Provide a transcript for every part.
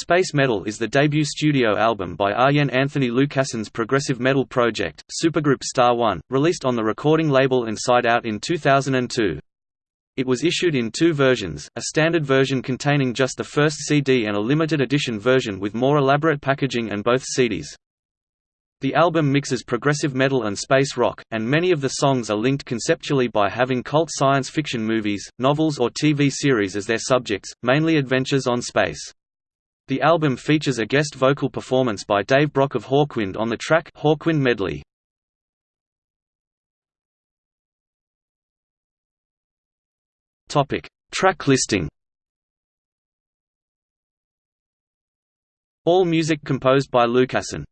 Space Metal is the debut studio album by Arjen Anthony Lucassen's progressive metal project, supergroup Star One, released on the recording label Inside Out in 2002. It was issued in two versions, a standard version containing just the first CD and a limited edition version with more elaborate packaging and both CDs. The album mixes progressive metal and space rock, and many of the songs are linked conceptually by having cult science fiction movies, novels or TV series as their subjects, mainly adventures on space. The album features a guest vocal performance by Dave Brock of Hawkwind on the track Hawkwind Medley. Topic: Track listing. All music composed by Lucassen.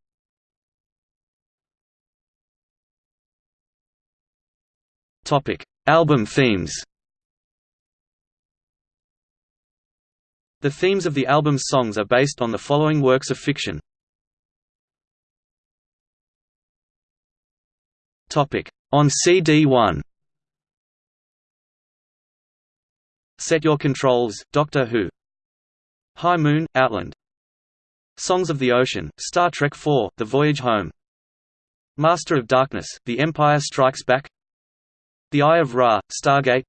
Topic: Album themes. The themes of the album's songs are based on the following works of fiction. On CD1. Set Your Controls, Doctor Who. High Moon, Outland. Songs of the Ocean, Star Trek IV, The Voyage Home. Master of Darkness, The Empire Strikes Back the Eye of Ra, Stargate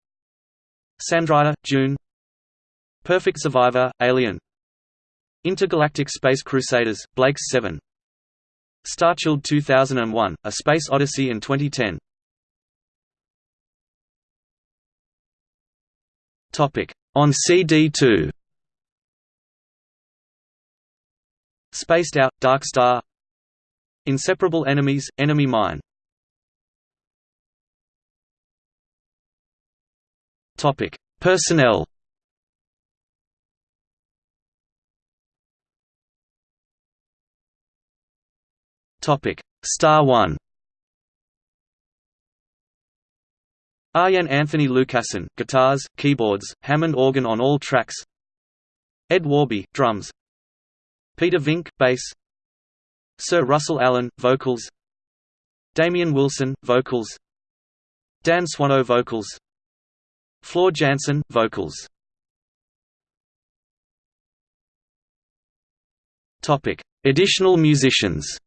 Sandrider, Dune Perfect Survivor, Alien. Intergalactic Space Crusaders, Blake's 7 Starchild 2001, A Space Odyssey in 2010 On CD2 Spaced Out, Dark Star. Inseparable Enemies, Enemy Mine. Personnel. Topic: Star One. Arjen Anthony Lucassen, guitars, keyboards, Hammond organ on all tracks. Ed Warby, drums. Peter Vink, bass. Sir Russell Allen, vocals. Damian Wilson, vocals. Dan Swano vocals. Floor Jansen, vocals. Topic: Additional musicians.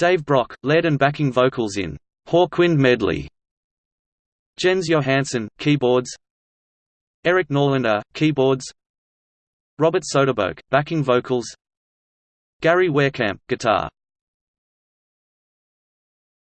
Dave Brock, lead and backing vocals in Hawkwind Medley. Jens Johansson, keyboards. Erik Norlander, keyboards. Robert Soeterboek, backing vocals. Gary Wehrkamp, guitar.